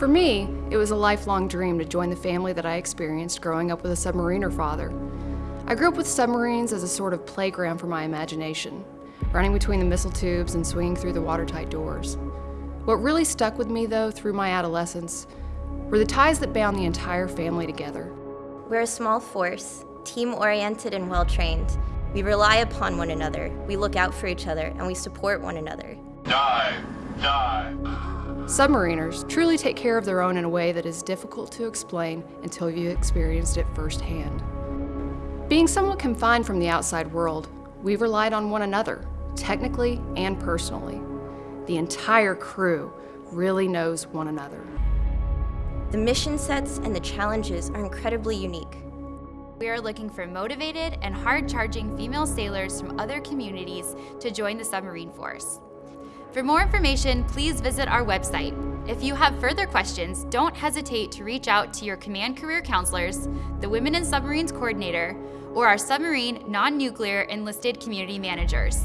For me, it was a lifelong dream to join the family that I experienced growing up with a submariner father. I grew up with submarines as a sort of playground for my imagination, running between the missile tubes and swinging through the watertight doors. What really stuck with me, though, through my adolescence, were the ties that bound the entire family together. We're a small force, team-oriented and well-trained. We rely upon one another, we look out for each other, and we support one another. Dive! Dive! Submariners truly take care of their own in a way that is difficult to explain until you've experienced it firsthand. Being somewhat confined from the outside world, we've relied on one another, technically and personally. The entire crew really knows one another. The mission sets and the challenges are incredibly unique. We are looking for motivated and hard-charging female sailors from other communities to join the submarine force. For more information, please visit our website. If you have further questions, don't hesitate to reach out to your Command Career Counselors, the Women in Submarines Coordinator, or our Submarine Non-Nuclear Enlisted Community Managers.